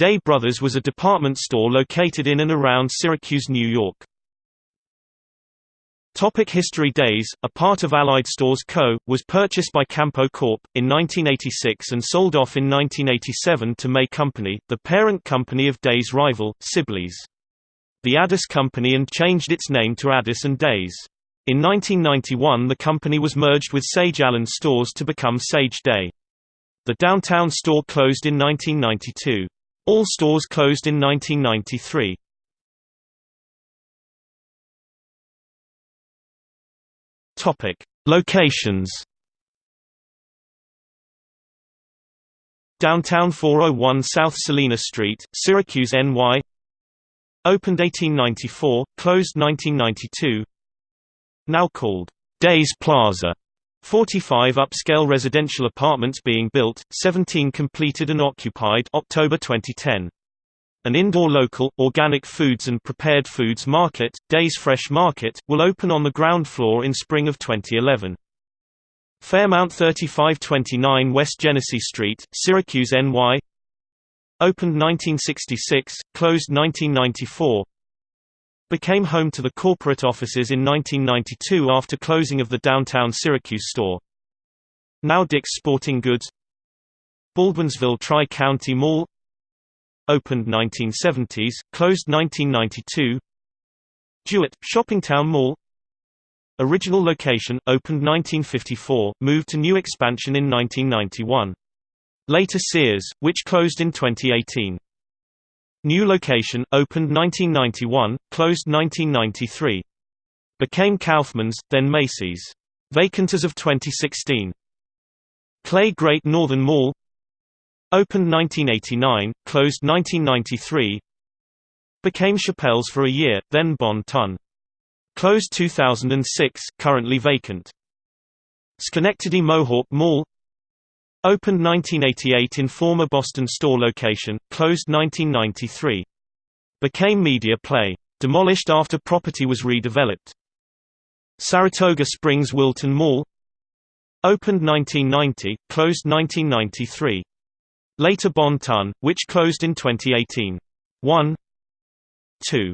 Dey Brothers was a department store located in and around Syracuse, New York. Topic History Dey's, a part of Allied Stores Co., was purchased by Campeau Corp. in 1986 and sold off in 1987 to May Company, the parent company of Dey's rival, Sibley's. The Addis Company and changed its name to Addis and Dey's. In 1991 the company was merged with Sage Allen Stores to become Sage Dey. The downtown store closed in 1992. All stores closed in 1993. Topic: Locations. Downtown 401 South Salina Street, Syracuse, NY. Opened 1894, closed 1992. Now called Dey's Plaza. 45 upscale residential apartments being built, 17 completed and occupied October 2010. An indoor local, organic foods and prepared foods market, Dey's Fresh Market, will open on the ground floor in spring of 2011. Fairmount 3529 West Genesee Street, Syracuse, NY Opened 1966, closed 1994 Became home to the corporate offices in 1992 after closing of the downtown Syracuse store. Now Dick's Sporting Goods Baldwinsville Tri-County Mall opened 1970s, closed 1992 DeWitt, Shoppingtown Mall Original location, opened 1954, moved to new expansion in 1991. Later Sears, which closed in 2018. New location, opened 1991, closed 1993. Became Kaufmann's, then Macy's. Vacant as of 2016. Clay Great Northern Mall Opened 1989, closed 1993 Became Chappell's for a year, then Bon Ton. Closed 2006, currently vacant. Schenectady Mohawk Mall Opened 1988 in former Boston store location, closed 1993. Became Media Play. Demolished after property was redeveloped. Saratoga Springs Wilton Mall Opened 1990, closed 1993. Later Bon Ton, which closed in 2018. 1 2